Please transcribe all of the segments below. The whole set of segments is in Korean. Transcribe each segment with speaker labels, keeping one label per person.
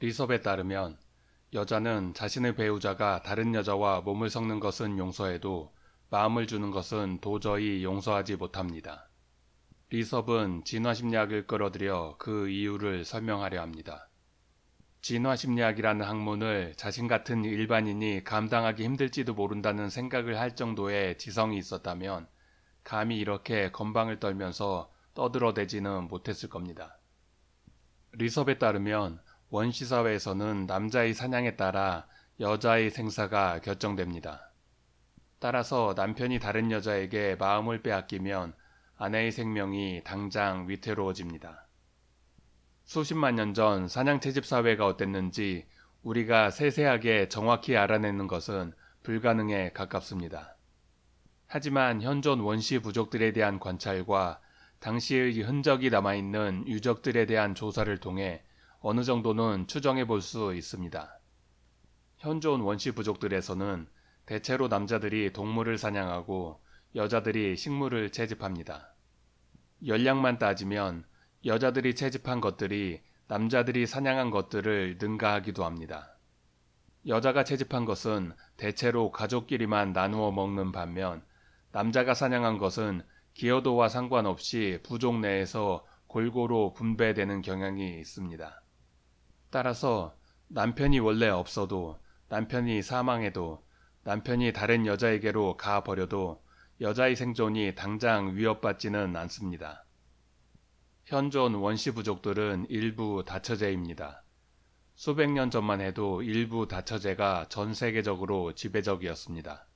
Speaker 1: 리섭에 따르면 여자는 자신의 배우자가 다른 여자와 몸을 섞는 것은 용서해도 마음을 주는 것은 도저히 용서하지 못합니다. 리섭은 진화심리학을 끌어들여 그 이유를 설명하려 합니다. 진화심리학이라는 학문을 자신 같은 일반인이 감당하기 힘들지도 모른다는 생각을 할 정도의 지성이 있었다면 감히 이렇게 건방을 떨면서 떠들어대지는 못했을 겁니다. 리섭에 따르면 원시사회에서는 남자의 사냥에 따라 여자의 생사가 결정됩니다. 따라서 남편이 다른 여자에게 마음을 빼앗기면 아내의 생명이 당장 위태로워집니다. 수십만 년 전 사냥 채집 사회가 어땠는지 우리가 세세하게 정확히 알아내는 것은 불가능에 가깝습니다. 하지만 현존 원시 부족들에 대한 관찰과 당시의 흔적이 남아있는 유적들에 대한 조사를 통해 어느 정도는 추정해 볼 수 있습니다. 현존 원시 부족들에서는 대체로 남자들이 동물을 사냥하고 여자들이 식물을 채집합니다. 열량만 따지면 여자들이 채집한 것들이 남자들이 사냥한 것들을 능가하기도 합니다. 여자가 채집한 것은 대체로 가족끼리만 나누어 먹는 반면 남자가 사냥한 것은 기여도와 상관없이 부족 내에서 골고루 분배되는 경향이 있습니다. 따라서 남편이 원래 없어도 남편이 사망해도 남편이 다른 여자에게로 가 버려도 여자의 생존이 당장 위협받지는 않습니다. 현존 원시 부족들은 일부 다처제입니다. 수백 년 전만 해도 일부 다처제가 전 세계적으로 지배적이었습니다.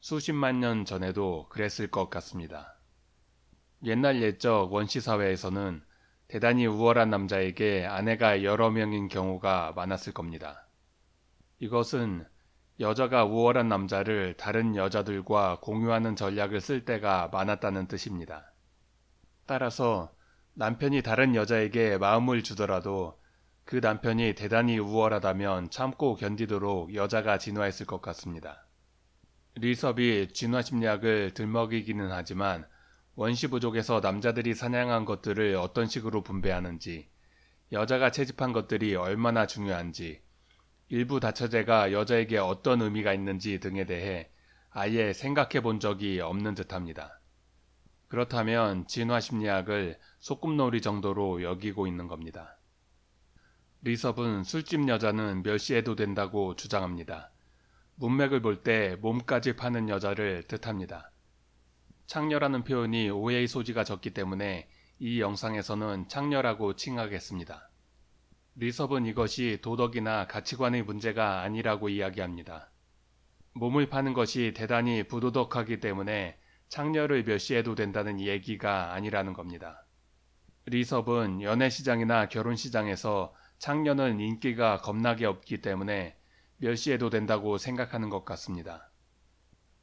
Speaker 1: 수십만 년 전에도 그랬을 것 같습니다. 옛날 옛적 원시 사회에서는 대단히 우월한 남자에게 아내가 여러 명인 경우가 많았을 겁니다. 이것은 여자가 우월한 남자를 다른 여자들과 공유하는 전략을 쓸 때가 많았다는 뜻입니다. 따라서 남편이 다른 여자에게 마음을 주더라도 그 남편이 대단히 우월하다면 참고 견디도록 여자가 진화했을 것 같습니다. 리섭이 진화 심리학을 들먹이기는 하지만 원시 부족에서 남자들이 사냥한 것들을 어떤 식으로 분배하는지, 여자가 채집한 것들이 얼마나 중요한지, 일부 다처제가 여자에게 어떤 의미가 있는지 등에 대해 아예 생각해 본 적이 없는 듯합니다. 그렇다면 진화 심리학을 소꿉놀이 정도로 여기고 있는 겁니다. 리섭은 술집 여자는 멸시해도 된다고 주장합니다. 문맥을 볼 때 몸까지 파는 여자를 뜻합니다. 창녀라는 표현이 오해의 소지가 적기 때문에 이 영상에서는 창녀라고 칭하겠습니다. 리섭은 이것이 도덕이나 가치관의 문제가 아니라고 이야기합니다. 몸을 파는 것이 대단히 부도덕하기 때문에 창녀를 멸시해도 된다는 얘기가 아니라는 겁니다. 리섭은 연애시장이나 결혼시장에서 창녀는 인기가 겁나게 없기 때문에 멸시해도 된다고 생각하는 것 같습니다.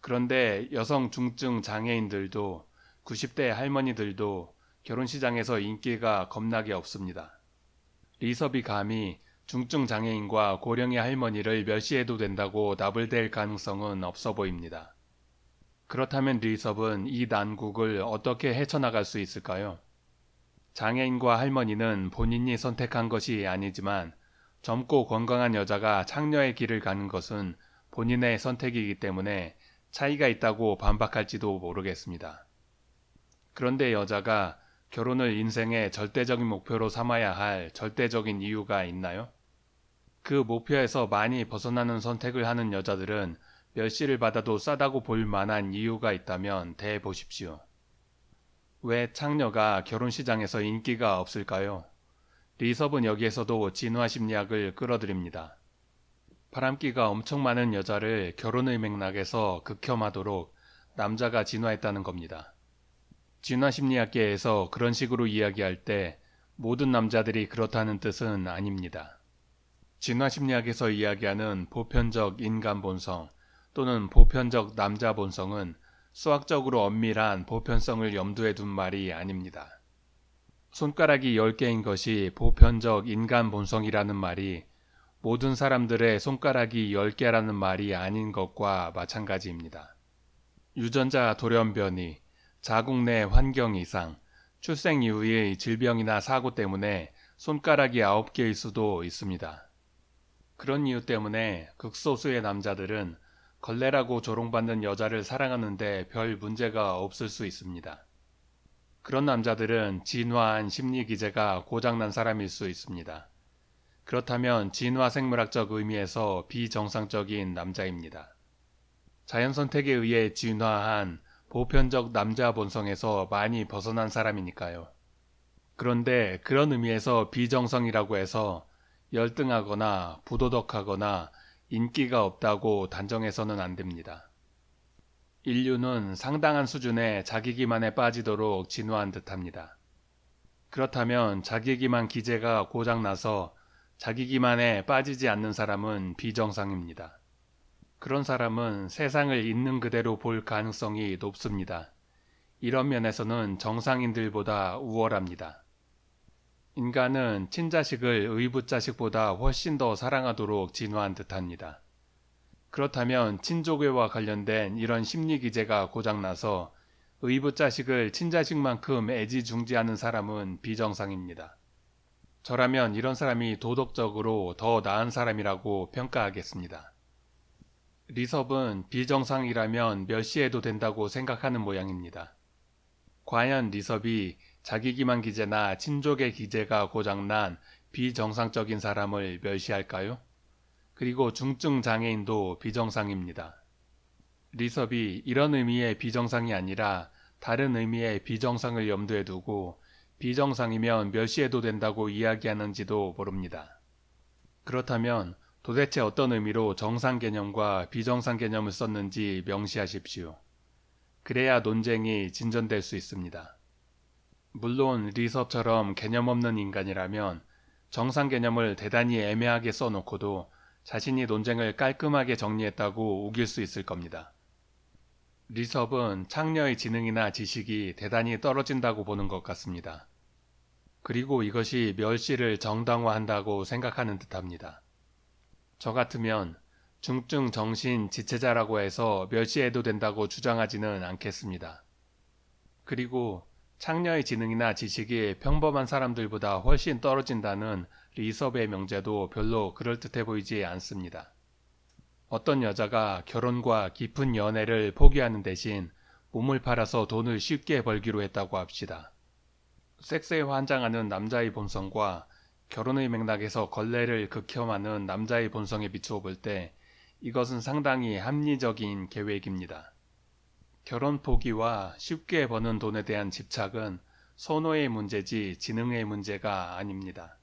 Speaker 1: 그런데 여성 중증 장애인들도 90대 할머니들도 결혼 시장에서 인기가 겁나게 없습니다. 리섭이 감히 중증 장애인과 고령의 할머니를 멸시해도 된다고 나불댈 가능성은 없어 보입니다. 그렇다면 리섭은 이 난국을 어떻게 헤쳐나갈 수 있을까요? 장애인과 할머니는 본인이 선택한 것이 아니지만 젊고 건강한 여자가 창녀의 길을 가는 것은 본인의 선택이기 때문에 차이가 있다고 반박할지도 모르겠습니다. 그런데 여자가 결혼을 인생의 절대적인 목표로 삼아야 할 절대적인 이유가 있나요? 그 목표에서 많이 벗어나는 선택을 하는 여자들은 멸시를 받아도 싸다고 볼 만한 이유가 있다면 대보십시오. 왜 창녀가 결혼시장에서 인기가 없을까요? 리섭은 여기에서도 진화 심리학을 끌어들입니다. 바람기가 엄청 많은 여자를 결혼의 맥락에서 극혐하도록 남자가 진화했다는 겁니다. 진화 심리학계에서 그런 식으로 이야기할 때 모든 남자들이 그렇다는 뜻은 아닙니다. 진화 심리학에서 이야기하는 보편적 인간 본성 또는 보편적 남자 본성은 수학적으로 엄밀한 보편성을 염두에 둔 말이 아닙니다. 손가락이 10개인 것이 보편적 인간 본성이라는 말이 모든 사람들의 손가락이 10개라는 말이 아닌 것과 마찬가지입니다. 유전자 돌연변이, 자국 내 환경 이상, 출생 이후의 질병이나 사고 때문에 손가락이 9개일 수도 있습니다. 그런 이유 때문에 극소수의 남자들은 걸레라고 조롱받는 여자를 사랑하는데 별 문제가 없을 수 있습니다. 그런 남자들은 진화한 심리 기제가 고장난 사람일 수 있습니다. 그렇다면 진화 생물학적 의미에서 비정상적인 남자입니다. 자연 선택에 의해 진화한 보편적 남자 본성에서 많이 벗어난 사람이니까요. 그런데 그런 의미에서 비정성이라고 해서 열등하거나 부도덕하거나 인기가 없다고 단정해서는 안 됩니다. 인류는 상당한 수준의 자기기만에 빠지도록 진화한 듯합니다. 그렇다면 자기기만 기제가 고장나서 자기 기만에 빠지지 않는 사람은 비정상입니다. 그런 사람은 세상을 있는 그대로 볼 가능성이 높습니다. 이런 면에서는 정상인들보다 우월합니다. 인간은 친자식을 의붓자식보다 훨씬 더 사랑하도록 진화한 듯합니다. 그렇다면 친족애와 관련된 이런 심리 기제가 고장나서 의붓자식을 친자식만큼 애지중지하는 사람은 비정상입니다. 저라면 이런 사람이 도덕적으로 더 나은 사람이라고 평가하겠습니다. 리섭은 비정상이라면 멸시해도 된다고 생각하는 모양입니다. 과연 리섭이 자기기만 기제나 친족의 기제가 고장난 비정상적인 사람을 멸시할까요? 그리고 중증 장애인도 비정상입니다. 리섭이 이런 의미의 비정상이 아니라 다른 의미의 비정상을 염두에 두고 비정상이면 멸시해도 된다고 이야기하는지도 모릅니다. 그렇다면 도대체 어떤 의미로 정상 개념과 비정상 개념을 썼는지 명시하십시오. 그래야 논쟁이 진전될 수 있습니다. 물론 리섭처럼 개념 없는 인간이라면 정상 개념을 대단히 애매하게 써놓고도 자신이 논쟁을 깔끔하게 정리했다고 우길 수 있을 겁니다. 리섭은 창녀의 지능이나 지식이 대단히 떨어진다고 보는 것 같습니다. 그리고 이것이 멸시를 정당화한다고 생각하는 듯합니다. 저 같으면 중증 정신 지체자라고 해서 멸시해도 된다고 주장하지는 않겠습니다. 그리고 창녀의 지능이나 지식이 평범한 사람들보다 훨씬 떨어진다는 리섭의 명제도 별로 그럴듯해 보이지 않습니다. 어떤 여자가 결혼과 깊은 연애를 포기하는 대신 몸을 팔아서 돈을 쉽게 벌기로 했다고 합시다. 섹스에 환장하는 남자의 본성과 결혼의 맥락에서 걸레를 극혐하는 남자의 본성에 비추어 볼 때 이것은 상당히 합리적인 계획입니다. 결혼 포기와 쉽게 버는 돈에 대한 집착은 선호의 문제지 지능의 문제가 아닙니다.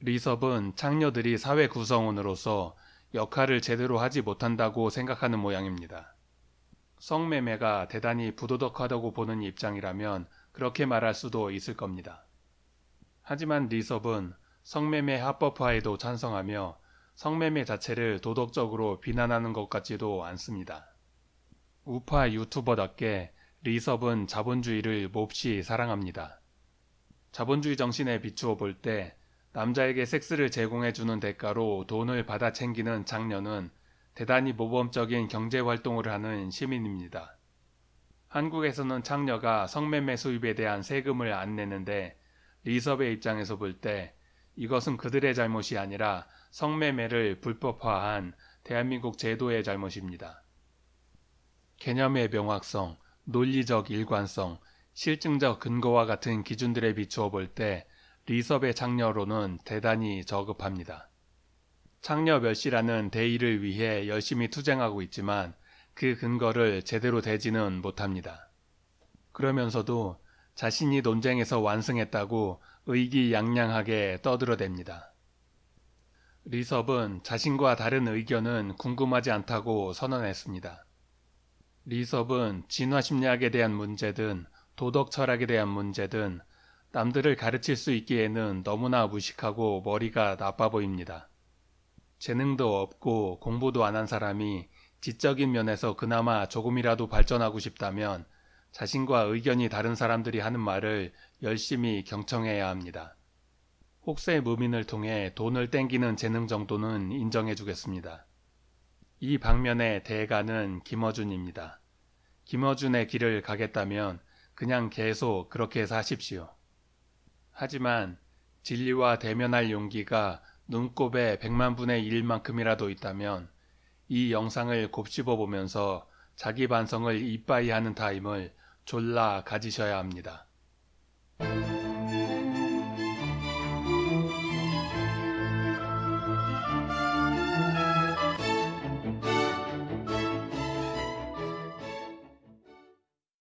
Speaker 1: 리섭은 창녀들이 사회 구성원으로서 역할을 제대로 하지 못한다고 생각하는 모양입니다. 성매매가 대단히 부도덕하다고 보는 입장이라면 그렇게 말할 수도 있을 겁니다. 하지만 리섭은 성매매 합법화에도 찬성하며 성매매 자체를 도덕적으로 비난하는 것 같지도 않습니다. 우파 유튜버답게 리섭은 자본주의를 몹시 사랑합니다. 자본주의 정신에 비추어 볼 때 남자에게 섹스를 제공해주는 대가로 돈을 받아 챙기는 장녀는 대단히 모범적인 경제활동을 하는 시민입니다. 한국에서는 창녀가 성매매 수입에 대한 세금을 안 내는데 리섭의 입장에서 볼 때 이것은 그들의 잘못이 아니라 성매매를 불법화한 대한민국 제도의 잘못입니다. 개념의 명확성, 논리적 일관성, 실증적 근거와 같은 기준들에 비추어 볼 때 리섭의 창녀로는 대단히 저급합니다. 창녀 멸시라는 대의를 위해 열심히 투쟁하고 있지만 그 근거를 제대로 대지는 못합니다. 그러면서도 자신이 논쟁에서 완승했다고 의기양양하게 떠들어댑니다. 리섭은 자신과 다른 의견은 궁금하지 않다고 선언했습니다. 리섭은 진화심리학에 대한 문제든 도덕 철학에 대한 문제든 남들을 가르칠 수 있기에는 너무나 무식하고 머리가 나빠 보입니다. 재능도 없고 공부도 안 한 사람이 지적인 면에서 그나마 조금이라도 발전하고 싶다면 자신과 의견이 다른 사람들이 하는 말을 열심히 경청해야 합니다. 혹세 무민을 통해 돈을 땡기는 재능 정도는 인정해 주겠습니다. 이 방면의 대가는 김어준입니다. 김어준의 길을 가겠다면 그냥 계속 그렇게 사십시오. 하지만 진리와 대면할 용기가 눈곱의 백만 분의 일만큼이라도 있다면 이 영상을 곱씹어 보면서 자기 반성을 이빠이 하는 타임을 졸라 가지셔야 합니다.